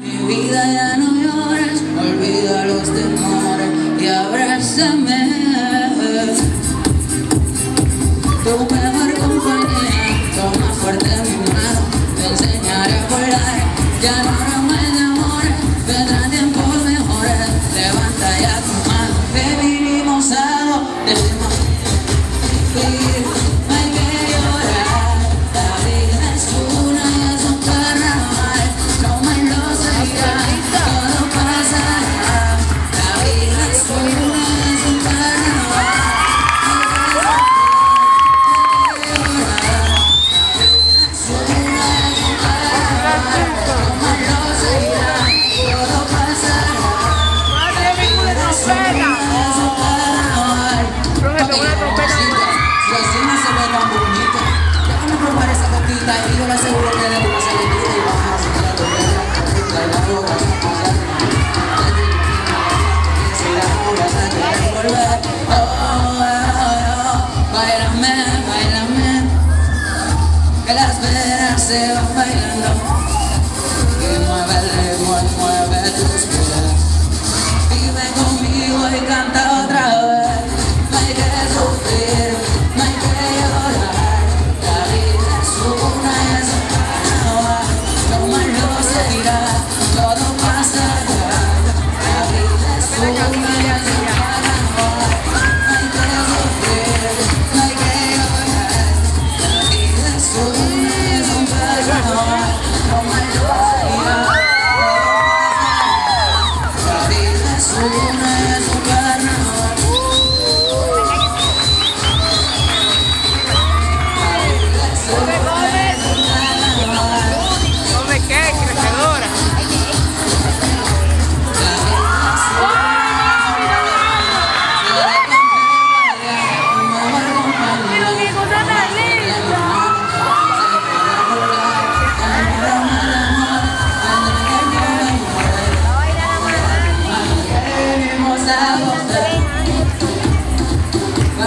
Mi vida ya no llores, olvida los temores y abrázame. myself.